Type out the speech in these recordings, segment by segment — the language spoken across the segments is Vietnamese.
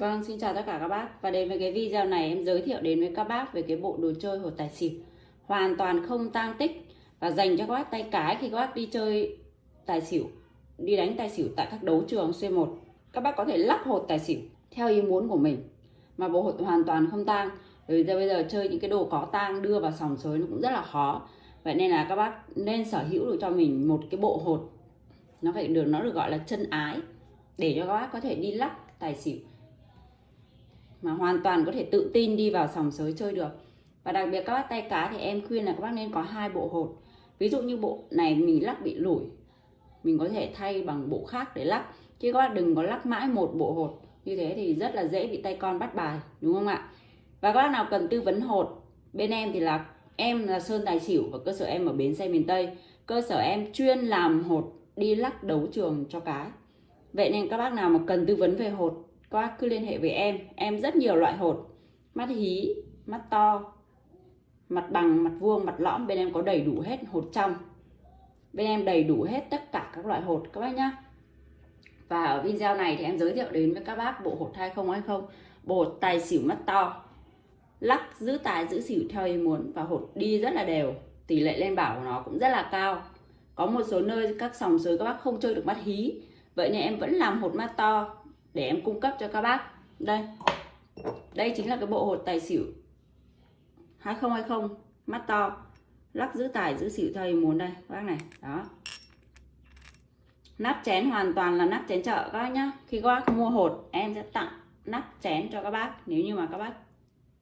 Vâng, xin chào tất cả các bác. Và đến với cái video này em giới thiệu đến với các bác về cái bộ đồ chơi hột tài xỉu. Hoàn toàn không tang tích Và dành cho các bác tay cái khi các bác đi chơi tài xỉu Đi đánh tài xỉu tại các đấu trường C1 Các bác có thể lắp hột tài xỉu theo ý muốn của mình Mà bộ hột hoàn toàn không tang. Bởi vì bây giờ chơi những cái đồ có tang đưa vào sòng sới nó cũng rất là khó. Vậy nên là các bác nên sở hữu được cho mình một cái bộ hột. Nó phải được nó được gọi là chân ái Để cho các bác có thể đi lắp tài xỉu mà hoàn toàn có thể tự tin đi vào sòng sới chơi được. Và đặc biệt các bác tay cá thì em khuyên là các bác nên có hai bộ hột. Ví dụ như bộ này mình lắc bị lủi, mình có thể thay bằng bộ khác để lắc. Chứ các bác đừng có lắc mãi một bộ hột. Như thế thì rất là dễ bị tay con bắt bài, đúng không ạ? Và các bác nào cần tư vấn hột, bên em thì là, em là Sơn Tài Xỉu và cơ sở em ở Bến Xe miền Tây. Cơ sở em chuyên làm hột đi lắc đấu trường cho cái vậy nên các bác nào mà cần tư vấn về hột các bác cứ liên hệ với em em rất nhiều loại hột. Mắt hí, mắt to, mặt bằng, mặt vuông, mặt lõm, bên em có đầy đủ hết hột trong. Bên em đầy đủ hết tất cả các loại hột, các bác nhá. Và ở video này thì em giới thiệu đến với các bác bộ hột 2020 bộ hột tài xỉu mắt to. Lắc, giữ tài, giữ xỉu theo ý muốn và hột đi rất là đều. Tỷ lệ lên bảo của nó cũng rất là cao. Có một số nơi, các sòng sới các bác không chơi được mắt hí. Vậy nên em vẫn làm hột mắt to để em cung cấp cho các bác. Đây. Đây chính là cái bộ hột tài xỉu. 2020 mắt to. Lắc giữ tài giữ xỉu theo muốn đây, các bác này. Đó. Nắp chén hoàn toàn là nắp chén chợ, các bác nhá. Khi các bác mua hột, em sẽ tặng nắp chén cho các bác, nếu như mà các bác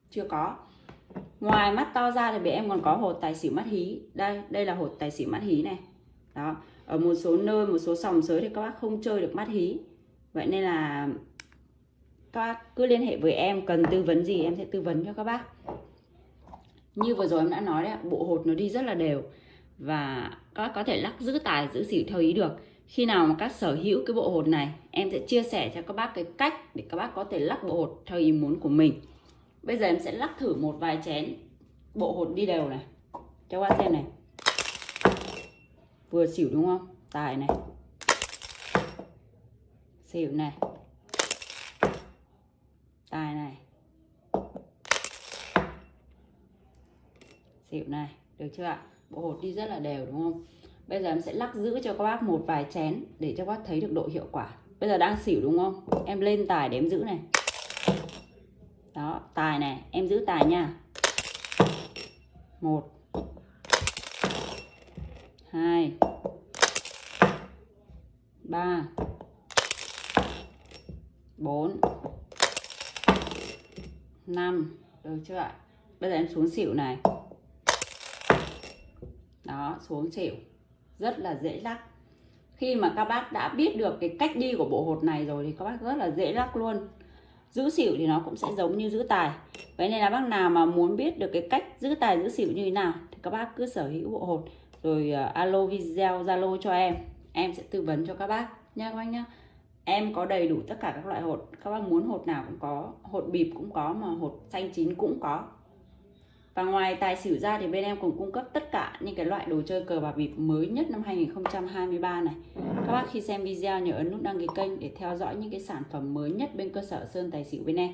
chưa có. Ngoài mắt to ra thì bé em còn có hột tài xỉu mắt hí. Đây đây là hột tài xỉu mắt hí này. Đó. Ở một số nơi, một số sòng sới thì các bác không chơi được mắt hí vậy nên là các bác cứ liên hệ với em, cần tư vấn gì em sẽ tư vấn cho các bác. Như vừa rồi em đã nói đấy bộ hột nó đi rất là đều và các bác có thể lắc giữ tài, giữ xỉu theo ý được. Khi nào mà các sở hữu cái bộ hột này, em sẽ chia sẻ cho các bác cái cách để các bác có thể lắc bộ hột theo ý muốn của mình. Bây giờ em sẽ lắc thử một vài chén bộ hột đi đều này. Cho các bác xem này. Vừa xỉu đúng không? Tài này xỉu này. Tài này. Xỉu này, được chưa ạ? Bộ hột đi rất là đều, đúng không? Bây giờ em sẽ lắc giữ cho các bác một vài chén để cho các bác thấy được độ hiệu quả. Bây giờ đang xỉu, đúng không? Em lên tài để em giữ này. Đó, tài này, em giữ tài nha. Một. Hai. Ba. 4 5 được chưa ạ? Bây giờ em xuống xỉu này. Đó xuống xỉu. Rất là dễ lắc. Khi mà các bác đã biết được cái cách đi của bộ hột này rồi thì các bác rất là dễ lắc luôn. Giữ xỉu thì nó cũng sẽ giống như giữ tài. Vậy nên là bác nào mà muốn biết được cái cách giữ tài giữ xỉu như thế nào thì các bác cứ sở hữu bộ hột rồi uh, alo video zalo cho em. Em sẽ tư vấn cho các bác. Nha các bác nhá em có đầy đủ tất cả các loại hột. Các bác muốn hột nào cũng có, hột bịp cũng có mà hột xanh chín cũng có. Và ngoài tài xỉu ra thì bên em cũng cung cấp tất cả những cái loại đồ chơi cờ bạc bịp mới nhất năm 2023 này. Các bác khi xem video nhớ ấn nút đăng ký kênh để theo dõi những cái sản phẩm mới nhất bên cơ sở Sơn Tài xỉu bên em.